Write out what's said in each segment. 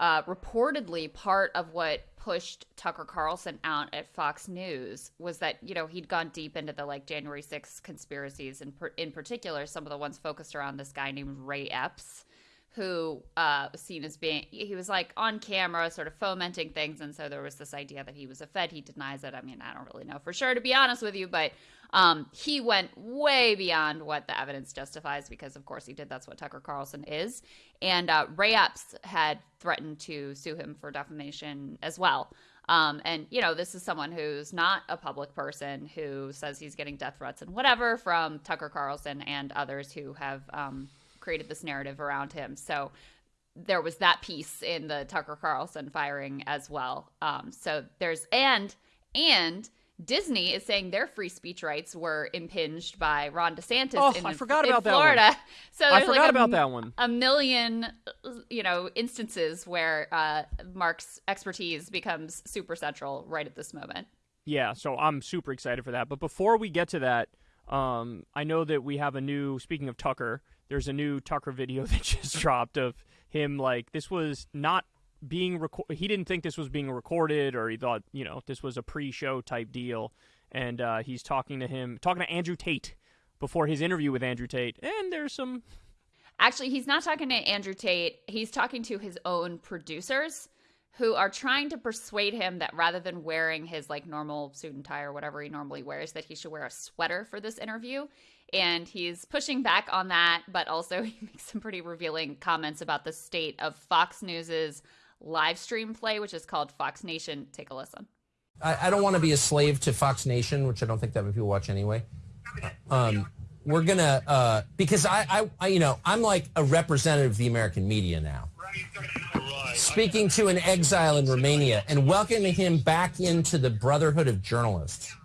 uh, reportedly part of what pushed Tucker Carlson out at Fox News was that you know he'd gone deep into the like January 6th conspiracies and per- in particular some of the ones focused around this guy named Ray Epps who uh, was seen as being he was like on camera sort of fomenting things and so there was this idea that he was a fed. He denies it. I mean i don't really know for sure to be honest with you but um, he went way beyond what the evidence justifies because of course he did. That's what tucker carlson is. And uh, ray epps had threatened to sue him for defamation as well. Um, and you know this is someone who's not a public person who says he's getting death threats and whatever from tucker carlson and others who have um, created this narrative around him. So there was that piece in the Tucker Carlson firing as well. Um, so there's and and Disney is saying their free speech rights were impinged by Ron DeSantis. Oh, in, I forgot about Florida. that one. So I forgot like a, about that one. A million, you know, instances where uh, Mark's expertise becomes super central right at this moment. Yeah, so I'm super excited for that. But before we get to that, um, I know that we have a new. Speaking of Tucker, there's a new Tucker video that just dropped of him like this was not being recorded. He didn't think this was being recorded, or he thought you know this was a pre-show type deal. And uh, he's talking to him, talking to Andrew Tate before his interview with Andrew Tate, and there's some. Actually, he's not talking to Andrew Tate. He's talking to his own producers who are trying to persuade him that rather than wearing his like normal suit and tie or whatever he normally wears that he should wear a sweater for this interview and he's pushing back on that, but also he makes some pretty revealing comments about the state of Fox News's live stream play, which is called Fox Nation. Take a listen. I, I don't want to be a slave to Fox Nation, which I don't think that many people watch anyway. Um, we're gonna uh, because I, I, I, you know, I'm like a representative of the American media now. Speaking to an exile in Romania and welcoming him back into the brotherhood of journalists.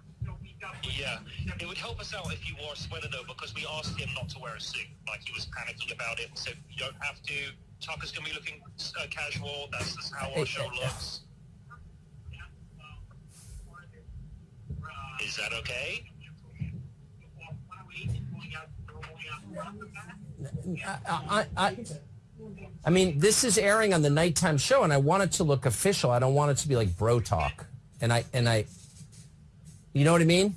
Yeah, it would help us out if you wore a sweater though, because we asked him not to wear a suit. Like he was panicking about it, and said you don't have to. Tucker's gonna be looking uh, casual. That's just how our show looks. Is that okay? I, I, I mean, this is airing on the nighttime show, and I want it to look official. I don't want it to be like bro talk. And I, and I, you know what I mean?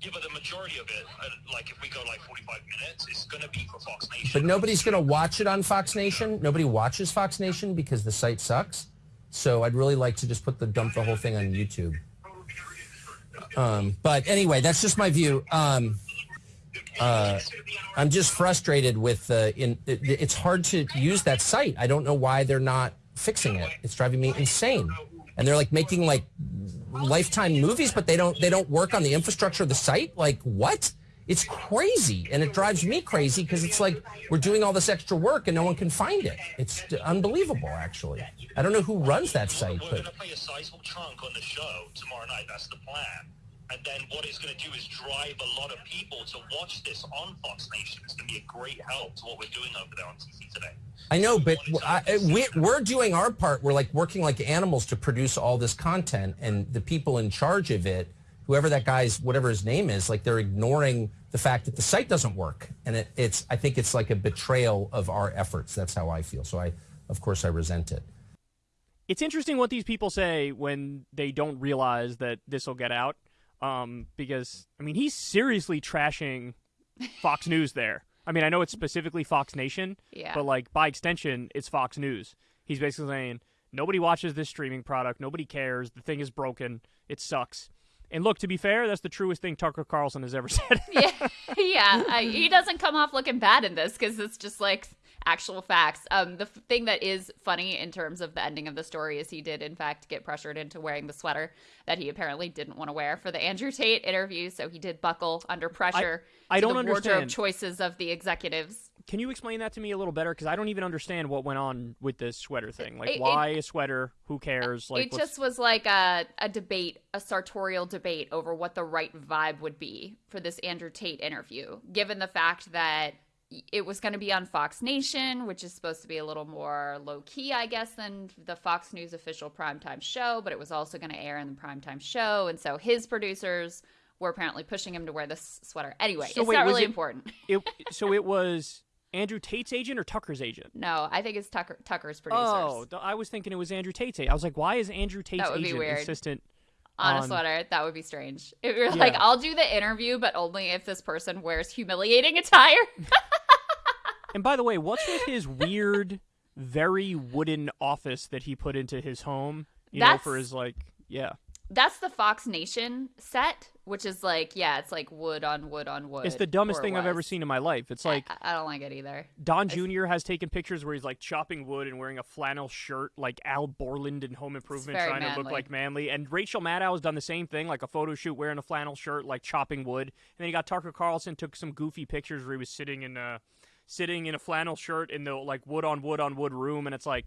Yeah, but the majority of it, uh, like if we go like 45 minutes, it's gonna be for Fox Nation. But nobody's going to watch it on Fox Nation. Nobody watches Fox Nation because the site sucks. So I'd really like to just put the dump the whole thing on YouTube. Um, but anyway, that's just my view. Um, uh, I'm just frustrated with uh, in. It, it's hard to use that site. I don't know why they're not fixing it. It's driving me insane. And they're like making like lifetime movies, but they don't they don't work on the infrastructure of the site. Like what? It's crazy, and it drives me crazy because it's like we're doing all this extra work and no one can find it. It's unbelievable, actually. I don't know who runs that site, We're but gonna play a sizable chunk on the show tomorrow night. That's the plan. And then what it's going to do is drive a lot of people to watch this on Fox Nation. It's going to be a great help to what we're doing over there on TV today. I know, but I, we, we're doing our part. We're like working like animals to produce all this content, and the people in charge of it, whoever that guy's, whatever his name is, like they're ignoring the fact that the site doesn't work, and it, it's. I think it's like a betrayal of our efforts. That's how I feel. So I, of course, I resent it. It's interesting what these people say when they don't realize that this will get out. Um, because I mean, he's seriously trashing Fox News there. I mean, I know it's specifically Fox Nation, Yeah. but like by extension, it's Fox News. He's basically saying nobody watches this streaming product, nobody cares, the thing is broken, it sucks. And look, to be fair, that's the truest thing Tucker Carlson has ever said. yeah, yeah. Uh, he doesn't come off looking bad in this because it's just like actual facts. Um, the f- thing that is funny in terms of the ending of the story is he did in fact get pressured into wearing the sweater that he apparently didn't want to wear for the Andrew Tate interview. So he did buckle under pressure. I to don't the wardrobe understand. choices of the executives. Can you explain that to me a little better? Because I don't even understand what went on with this sweater thing. Like, It- it- why a sweater? Who cares? Like, it what's- just was like a, a debate, a sartorial debate over what the right vibe would be for this Andrew Tate interview, given the fact that it was going to be on Fox Nation, which is supposed to be a little more low key, I guess, than the Fox News official primetime show, but it was also going to air in the primetime show. And so his producers were apparently pushing him to wear this sweater. Anyway, So it's wait, not really it- important. it, so it was Andrew Tate's agent or Tucker's agent? No, I think it's Tucker Tucker's oh, producers. Oh, I was thinking it was Andrew Tate's. agent. I was like, why is Andrew Tate's would be agent weird. assistant? on a sweater. That would be strange. If you're like, I'll do the interview, but only if this person wears humiliating attire. And by the way, what's with his weird, very wooden office that he put into his home? You know, for his like, yeah. That's the Fox Nation set, which is like, yeah, it's like wood on wood on wood. It's the dumbest thing I've ever seen in my life. It's like I, I don't like it either. Don Jr. has taken pictures where he's like chopping wood and wearing a flannel shirt, like Al Borland in Home Improvement, trying to look like manly. And Rachel Maddow has done the same thing, like a photo shoot wearing a flannel shirt, like chopping wood. And then you got Tucker Carlson took some goofy pictures where he was sitting in a sitting in a flannel shirt in the like wood on wood on wood room, and it's like,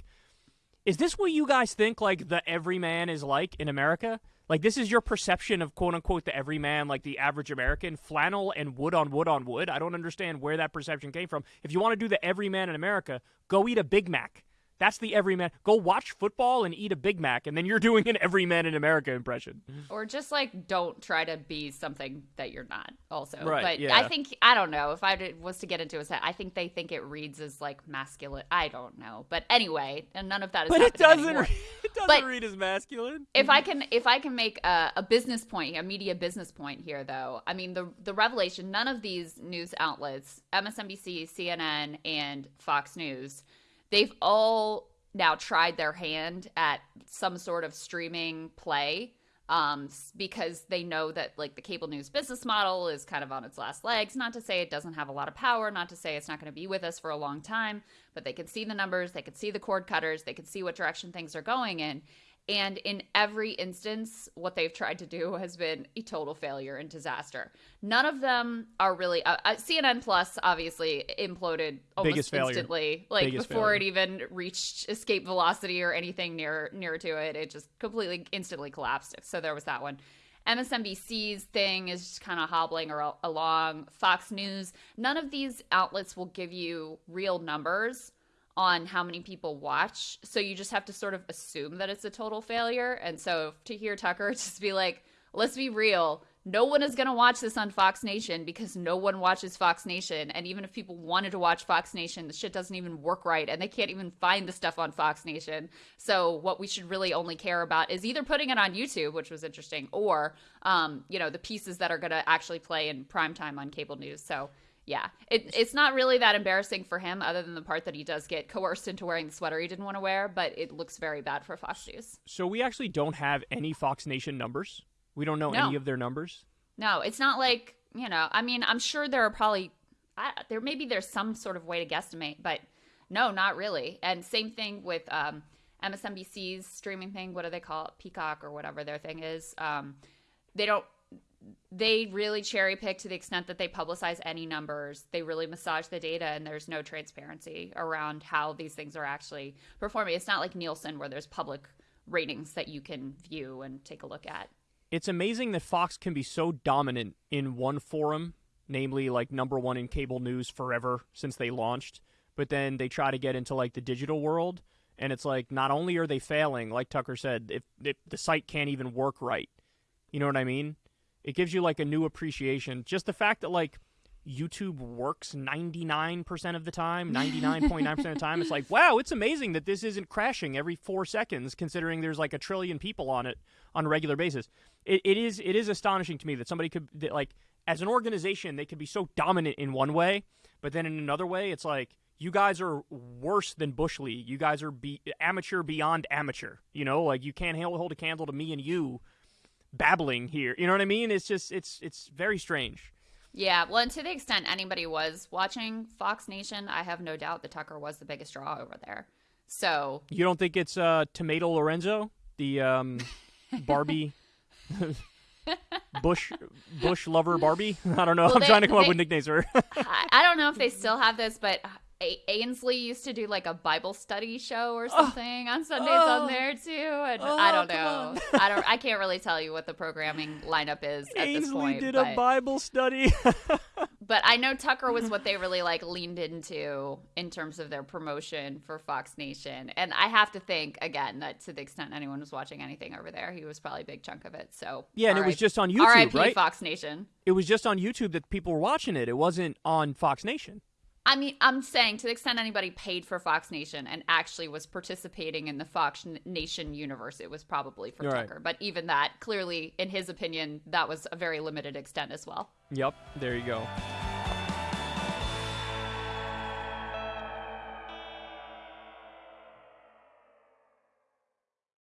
is this what you guys think like the everyman is like in America? Like this is your perception of quote unquote the everyman, like the average American, flannel and wood on wood on wood. I don't understand where that perception came from. If you want to do the everyman in America, go eat a Big Mac. That's the everyman. Go watch football and eat a Big Mac, and then you're doing an everyman in America impression. Or just like don't try to be something that you're not. Also, Right, But yeah. I think I don't know if I did, was to get into a set. I think they think it reads as like masculine. I don't know, but anyway, and none of that is. But it doesn't. it doesn't But- read as masculine. if I can if I can make a, a business point, a media business point here though, I mean the the revelation, none of these news outlets, MSNBC, CNN, and Fox News, they've all now tried their hand at some sort of streaming play um because they know that like the cable news business model is kind of on its last legs. Not to say it doesn't have a lot of power not to say it's not going to be with us for a long time but they can see the numbers they can see the cord cutters they can see what direction things are going in and in every instance, what they've tried to do has been a total failure and disaster. None of them are really. Uh, uh, CNN Plus obviously imploded almost Biggest failure. instantly, like Biggest before failure. it even reached escape velocity or anything near near to it. It just completely instantly collapsed. So there was that one. MSNBC's thing is just kind of hobbling ar- along. Fox News, none of these outlets will give you real numbers on how many people watch. So you just have to sort of assume that it's a total failure. And so to hear Tucker just be like, let's be real, no one is going to watch this on Fox Nation because no one watches Fox Nation. And even if people wanted to watch Fox Nation, the shit doesn't even work right and they can't even find the stuff on Fox Nation. So what we should really only care about is either putting it on YouTube, which was interesting, or, um, you know, the pieces that are going to actually play in primetime on cable news. So yeah, it, it's not really that embarrassing for him, other than the part that he does get coerced into wearing the sweater he didn't want to wear. But it looks very bad for Fox News. So we actually don't have any Fox Nation numbers. We don't know No. any of their numbers. No, it's not like you know. I mean, I'm sure there are probably I, there maybe there's some sort of way to guesstimate, but no, not really. And same thing with um, MSNBC's streaming thing. What do they call it? Peacock or whatever their thing is. Um, they don't. They really cherry pick to the extent that they publicize any numbers. They really massage the data, and there's no transparency around how these things are actually performing. It's not like Nielsen where there's public ratings that you can view and take a look at. It's amazing that Fox can be so dominant in one forum, namely like number one in cable news forever since they launched, but then they try to get into like the digital world, and it's like not only are they failing, like Tucker said, if, if the site can't even work right, you know what I mean? It gives you like a new appreciation. Just the fact that like YouTube works 99% of the time, 99.9% of the time. It's like, wow, it's amazing that this isn't crashing every four seconds, considering there's like a trillion people on it on a regular basis. It, it is it is astonishing to me that somebody could that, like as an organization they could be so dominant in one way, but then in another way it's like you guys are worse than Bush League. You guys are be, amateur beyond amateur. You know, like you can't hold, hold a candle to me and you babbling here. You know what I mean? It's just it's it's very strange. Yeah, well, and to the extent anybody was watching Fox Nation, I have no doubt that Tucker was the biggest draw over there. So, You don't think it's uh, Tomato Lorenzo, the um, Barbie Bush Bush lover Barbie? I don't know. Well, I'm they- trying to come up with nicknames for. I, I don't know if they still have this, but a- Ainsley used to do like a Bible study show or something on Sundays Oh. on there too, and Oh, I don't know. I don't. I can't really tell you what the programming lineup is at this Ainsley point. did but, a Bible study. but I know Tucker was what they really like leaned into in terms of their promotion for Fox Nation, and I have to think again that to the extent anyone was watching anything over there, he was probably a big chunk of it. So Yeah, and it was just on YouTube, R.I.P. right? Fox Nation. it was just on YouTube that people were watching it. It wasn't on Fox Nation. I mean, I'm saying to the extent anybody paid for Fox Nation and actually was participating in the Fox Nation universe, it was probably for Right. Tucker. But even that, clearly, in his opinion, that was a very limited extent as well. Yep, there you go.